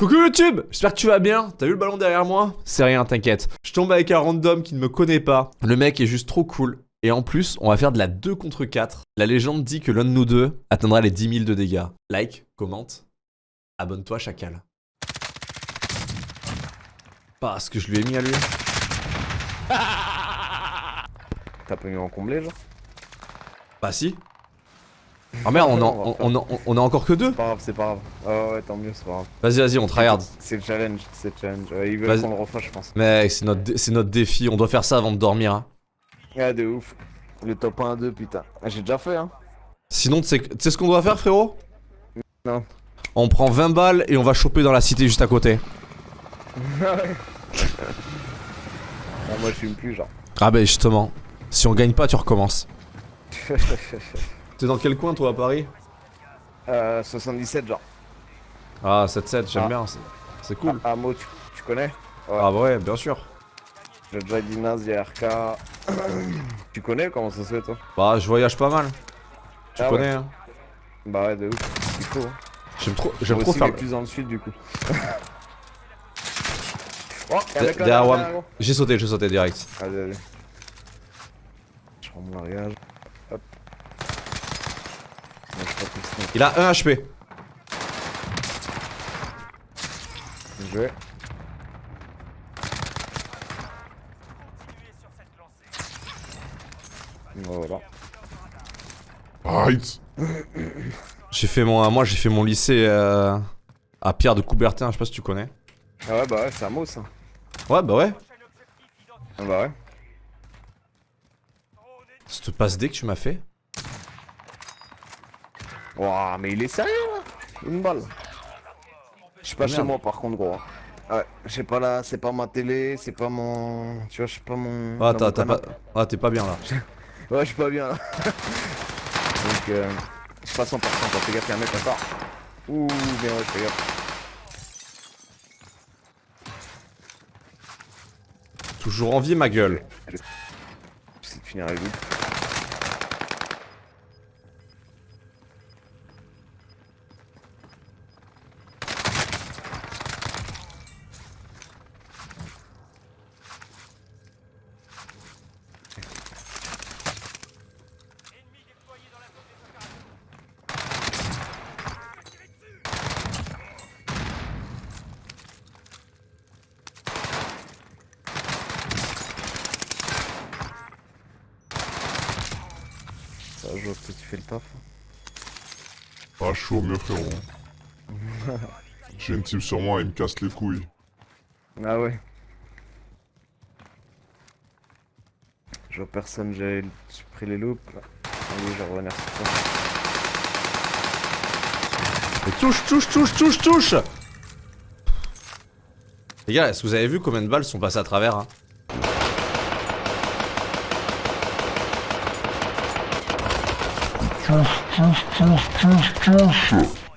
Coucou YouTube J'espère que tu vas bien. T'as vu le ballon derrière moi? C'est rien, t'inquiète. Je tombe avec un random qui ne me connaît pas. Le mec est juste trop cool. Et en plus, on va faire de la 2 contre 4. La légende dit que l'un de nous deux atteindra les 10 000 de dégâts. Like, commente, abonne-toi, chacal. Parce que je lui ai mis à lui. T'as pas mis en comblé genre? Bah si. Oh merde, on, en, on, on, on, a encore que deux C'est pas grave, c'est pas grave. Oh ouais, tant mieux, c'est pas grave. Vas-y, vas-y, on tryhard. C'est le challenge, c'est le challenge. Ouais, ils veulent qu'on le refasse, je pense. Mec, c'est notre, c'est notre défi, on doit faire ça avant de dormir. Hein. Ah, de ouf. Le top 1 2, putain. Ah, J'ai déjà fait, hein. Sinon, tu sais ce qu'on doit faire, frérot? Non. On prend 20 balles et on va choper dans la cité juste à côté. Ah ouais. ah, moi, je fume plus, genre. Ah bah justement, si on gagne pas, tu recommences. T'es dans quel coin toi à Paris Euh, 77 genre. Ah 7-7, j'aime Ah. bien, c'est- c'est cool. Ah, Mo, tu, tu connais Ah bah ouais, bien sûr. J'ai déjà dit Naz, RK. tu connais comment ça se fait toi Bah je voyage pas mal. Tu Ah connais hein Bah ouais, de ouf. Faut. Hein. J'aime trop, j'aime Moi trop aussi, faire... mais plus dans le sud du coup. oh, y'a un De- mec là, derrière derrière, Wam. derrière, gros. J'ai sauté, j'ai sauté direct. Allez, allez. Je prends mon largage. Hop. Non, je suis pas tout sneak. Il a 1 HP. Bien joué. Voilà. Arrête J'ai fait mon... Moi j'ai fait mon lycée euh, à Pierre de Coubertin, je sais pas si tu connais. Ah ouais, bah ouais, c'est un mot ça. Ouais bah ouais. Ah bah ouais. Cette passe D que tu m'as fait? Wouah, mais il est sérieux là Une balle. Je suis pas chez moi par contre, gros. Ouais, je sais pas là, c'est pas ma télé, c'est pas mon. Tu vois, je suis pas mon. Ah t'as pas... Ah t'es pas bien là. Ouais, je suis pas bien là. Donc, euh. Je passe en partant, fais gaffe, y'a un mec à part. Ouh, bien ouais, fais gaffe. Toujours en vie ma gueule. J'essaie de finir avec lui. Vois que tu fais le taf. Ah chaud mieux frérot. J'ai une team sur moi, il me casse les couilles. Ah ouais. Je vois personne, j'ai pris les loops. Allez, je vais revenir sur toi. Mais touche, touche, touche, touche, touche Les gars, est-ce que vous avez vu combien de balles sont passées à travers hein?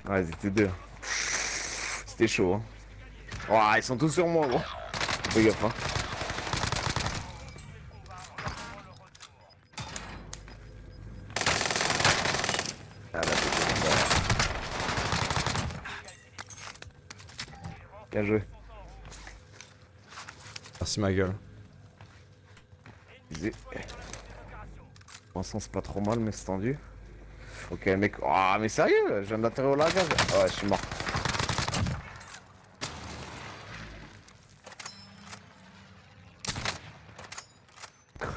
Ouais, ils étaient deux. C'était chaud, hein. Ils sont tous sur moi, gros. Fais gaffe, hein. Ah, là, c'est. Bien joué. Merci ma gueule. Pour l'instant, c'est pas trop mal, mais c'est tendu. Ok, mec. Ah, mais sérieux, je viens d'atterrir au. Ah ouais, je suis mort.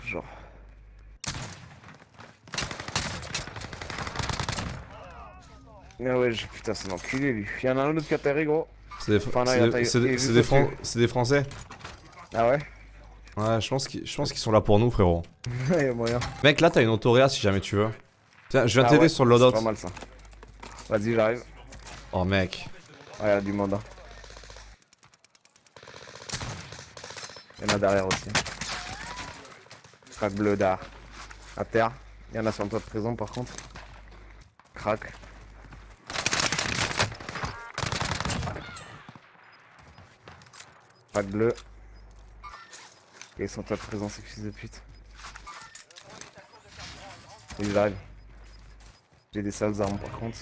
Genre. Ah ouais, putain, c'est un enculé lui. Il y en a un autre qui a atterri, gros. C'est des, Enfin, Fran- Français. Ah ouais? Ouais, je pense qu'ils sont là pour nous, frérot. Il y a moyen. Mec, là, t'as une autoréa si jamais tu veux. Tiens, je viens Ah t'aider ouais, sur le C'est loadout. pas mal ça. Vas-y, j'arrive. Oh, mec. Ouais, y a du monde. hein. Il y en a derrière aussi. Crack bleu derrière. À terre. Il y en a sur le toit de prison par contre. Crack. Crack bleu. Et ils sont toit de prison, ces fils de pute. Ils arrivent. J'ai des sales armes par contre.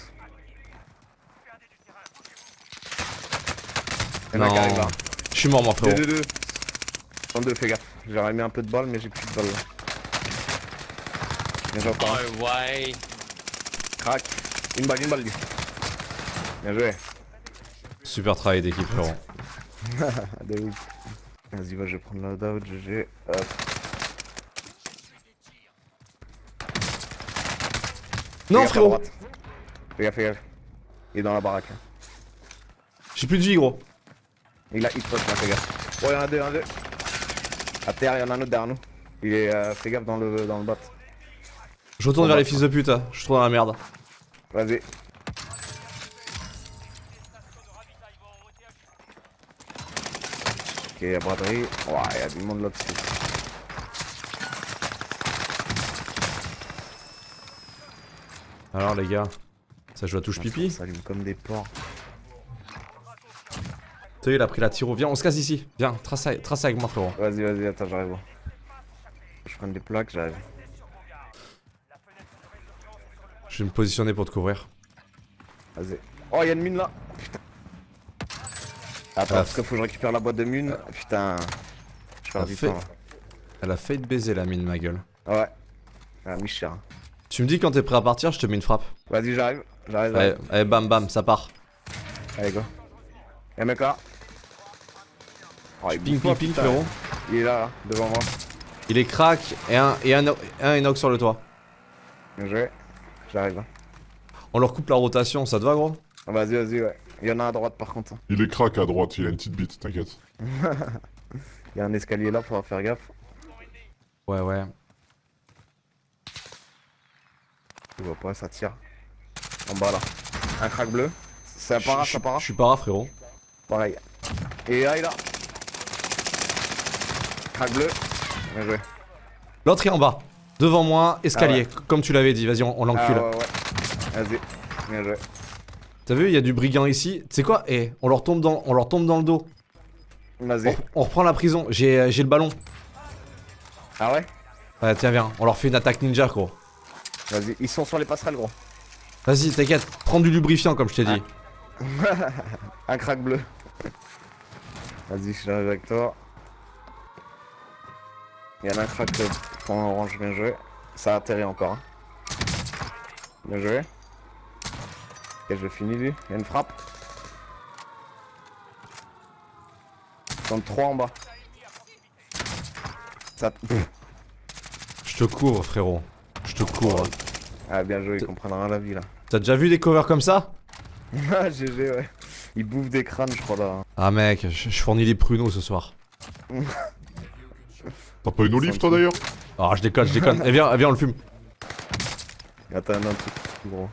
Y'en a qui Non. arrive là. Je suis mort, moi, 2, frérot. 2, 2. En deux, fais gaffe. J'aurais mis un peu de balles, mais j'ai plus de balles là. Bien joué encore. Oh ouais. Crac. Une balle, une balle lui. Bien joué. Super travail d'équipe, frérot. De ouf. Vas-y, va, je vais prendre loadout, GG. Hop. Non, à frérot. Fais gaffe, fais gaffe. Il est dans la baraque. là. J'ai plus de vie, gros. Il a hit post là, fais gaffe. Oh, y'en a deux, y'en a deux. À terre, y'en a un autre derrière nous. Il est. Euh, fais gaffe dans le, dans le bot. Je retourne vers les fils de pute, hein. je suis trop dans la merde. Vas-y. Ok, y'a braderie. Ouais, y'a du monde là-dessus. Alors, les gars, ça joue à touche pipi. Ça allume comme des porcs. T'as il a pris la tiro. Viens, on se casse ici. Viens, trace, avec- trace avec moi, frérot. Vas-y, vas-y, attends, j'arrive. Je prends des plaques, j'arrive. Je vais me positionner pour te couvrir. Vas-y. Oh, y'a une mine là. Putain. Attends, Ah, parce qu'il faut que je récupère la boîte de mine. Putain. Je perds Ah, du fait- temps là. Elle a failli te baiser la mine, ma gueule. Ah ouais. Ah, Michel. Tu me dis quand t'es prêt à partir, je te mets une frappe. Vas-y, j'arrive. J'arrive. Allez, allez, bam bam, ça part. Allez, go. Y'a un mec là. Oh, il Ping ping ping, frérot. Il est là, là, devant moi. Il est crack et un, et un, un inox sur le toit. Bien joué. J'arrive. hein. On leur coupe la rotation, ça te va, gros? Vas-y, vas-y, ouais. Il y en a à droite par contre. Il est crack à droite, il a une petite bite, t'inquiète. Il y a un escalier là, faudra faire gaffe. Ouais, ouais. Je vois pas, ça tire. En bas là. Un crack bleu. C'est un para, ça para. Je suis para, frérot. Pareil. Et là, il a. Crack bleu. Bien joué. L'autre est en bas. Devant moi, escalier, Ah comme tu l'avais dit. Vas-y, on, on Ah l'encule. ouais, ouais. Vas-y. Bien joué. T'as vu, il y a du brigand ici. Tu sais quoi? Eh, on leur tombe dans, on leur tombe dans le dos. Vas-y. On, on reprend la prison. J'ai, euh, j'ai le ballon. Ah ouais? Ouais, tiens, viens. On leur fait une attaque ninja, gros. Vas-y. Ils sont sur les passerelles, gros. Vas-y, t'inquiète. Prends du lubrifiant, comme je t'ai dit. Un crack bleu. Vas-y, je j'arrive avec toi. Il y en a un crack point orange, bien joué. Ça a atterri encore. hein. Bien joué. Ok, je finis lui. Il y a une frappe. Sont trois en bas. Ça... Je te couvre, frérot. Je te couvre. Ah, bien joué, ils comprennent rien à la vie là. T'as déjà vu des covers comme ça? Ah, GG, ouais. Ils bouffent des crânes, je crois là. Ah, mec, je, je fournis les pruneaux ce soir. T'as pas une olive toi d'ailleurs? Ah, je déconne, je déconne. Eh, viens, eh, viens, on le fume. Attends, un truc gros.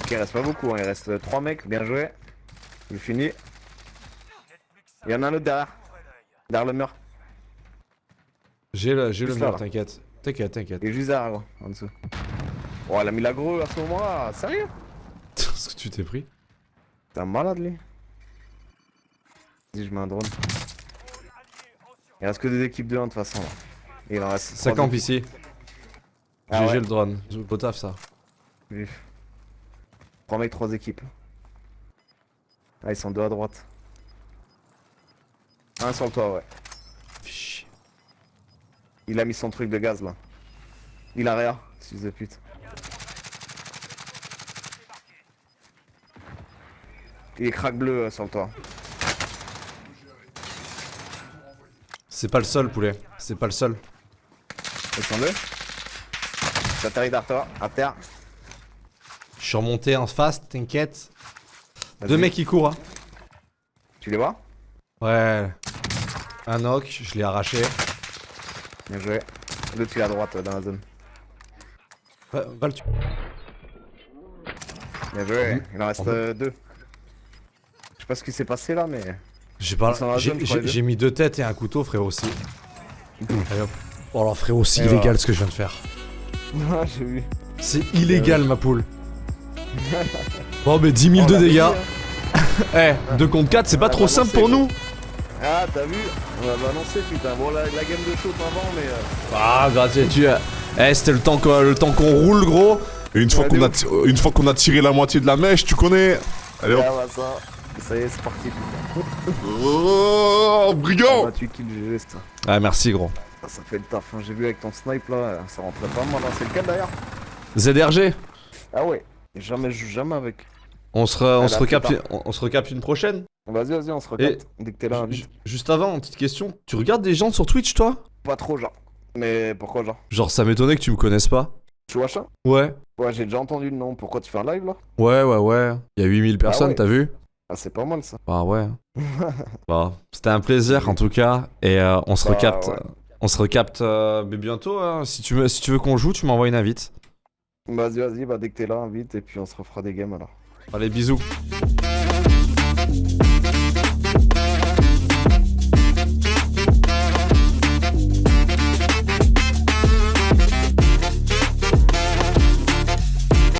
Ok, il reste pas beaucoup, hein. il reste 3 mecs, bien joué. Il finit. Il y en a un autre derrière. Derrière le mur. J'ai le, j'ai le mur, t'inquiète. T'inquiète, t'inquiète. Il est juste derrière, gros, en dessous. Oh, elle a mis l'agro à ce moment-là, sérieux? Ce que tu t'es pris? T'es un malade, lui. Vas-y, je mets un drone. Il reste que des équipes de 1 de toute façon. Là. Il en reste Ça trois campe ici. Ah GG ouais. le drone. Beau taf, ça. Vif. 3 mecs, 3 équipes. Ah, ils sont deux à droite. Un sur le toit, ouais. Il a mis son truc de gaz là. Il a rien, fils de pute. Il est crack bleu euh, sur le toit. C'est pas le seul, poulet. C'est pas le seul. Descends-le. J'atterris derrière toi, à terre. Je suis remonté en fast, t'inquiète. Deux mecs qui courent. hein. Tu les vois? Ouais. Un knock, je l'ai arraché. Bien joué. L'autre il est à droite dans la zone. Va, va le tuer. Bien joué. Mhm. Il en reste euh, deux. Je sais pas ce qui s'est passé là, mais. J'ai pas. Mis deux têtes et un couteau, frérot aussi. Allez, hop. Oh alors frérot, c'est illégal voilà. ce que je viens de faire. Ah, j'ai vu. C'est illégal ma poule. Bon mais 10 000 On de dégâts. hein. Eh, 2 contre 4, c'est pas trop simple pour nous Ah, t'as vu On va balancer, putain. Bon, la, la game de chaud avant, mais. euh, Ah, gratuit, tu Eh, c'était le temps qu'on le temps qu'on roule, gros. Et une fois qu'on a, ti- une fois qu'on a tiré la moitié de la mèche, tu connais Allez hop. Ah bah ça, ça y est, c'est parti. Oh, brigand 28 kills GG, ça. Ah, merci, gros. Ah, Ça fait le taf, hein. j'ai vu avec ton snipe là, ça rentrait pas mal. hein. C'est lequel d'ailleurs? ZRG, Ah ouais, jamais, je joue jamais avec. On se, re- on se bah, recapte, plus on, on se recapte une prochaine. Vas-y, vas-y, on se regarde. Dès que t'es là. Juste avant, une petite question. Tu regardes des gens sur Twitch, toi? Pas trop, genre. Mais pourquoi, genre? Genre, ça m'étonnait que tu me connaisses pas. Tu vois ça? Ouais. Ouais, j'ai déjà entendu le nom. Pourquoi tu fais un live là? Ouais, ouais, ouais. Il y a 8000 personnes, ouais. t'as vu? Ah, c'est pas mal ça. Bah ouais. bah, c'était un plaisir en tout cas. Et euh, on se Bah, recapte. ouais. On se recapte euh, mais bientôt. hein. Si tu veux, si tu veux qu'on joue, tu m'envoies une invite. Vas-y, vas-y, bah dès que t'es là, vite, et puis on se refera des games alors. Allez, bisous.